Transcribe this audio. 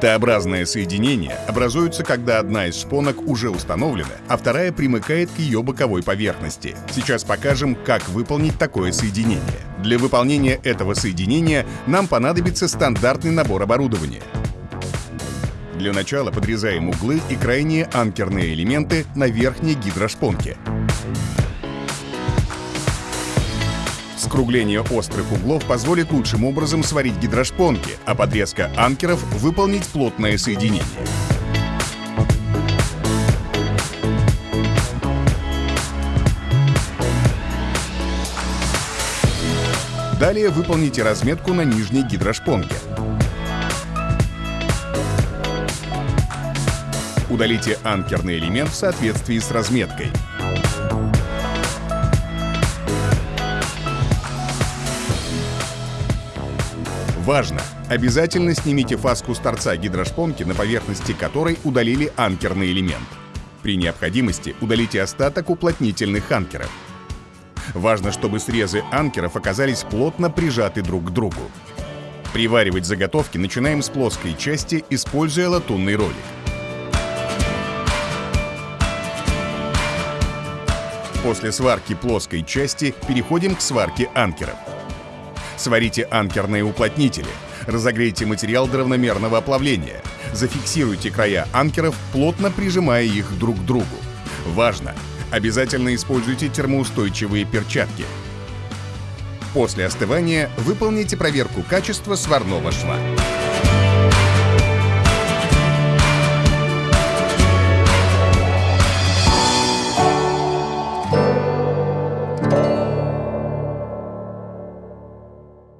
Т-образное соединение образуется, когда одна из шпонок уже установлена, а вторая примыкает к ее боковой поверхности. Сейчас покажем, как выполнить такое соединение. Для выполнения этого соединения нам понадобится стандартный набор оборудования. Для начала подрезаем углы и крайние анкерные элементы на верхней гидрошпонке. Скругление острых углов позволит лучшим образом сварить гидрошпонки, а подрезка анкеров выполнить плотное соединение. Далее выполните разметку на нижней гидрошпонке. Удалите анкерный элемент в соответствии с разметкой. Важно! Обязательно снимите фаску с торца гидрошпонки, на поверхности которой удалили анкерный элемент. При необходимости удалите остаток уплотнительных анкеров. Важно, чтобы срезы анкеров оказались плотно прижаты друг к другу. Приваривать заготовки начинаем с плоской части, используя латунный ролик. После сварки плоской части переходим к сварке анкеров. Сварите анкерные уплотнители. Разогрейте материал до равномерного оплавления. Зафиксируйте края анкеров, плотно прижимая их друг к другу. Важно! Обязательно используйте термоустойчивые перчатки. После остывания выполните проверку качества сварного шва.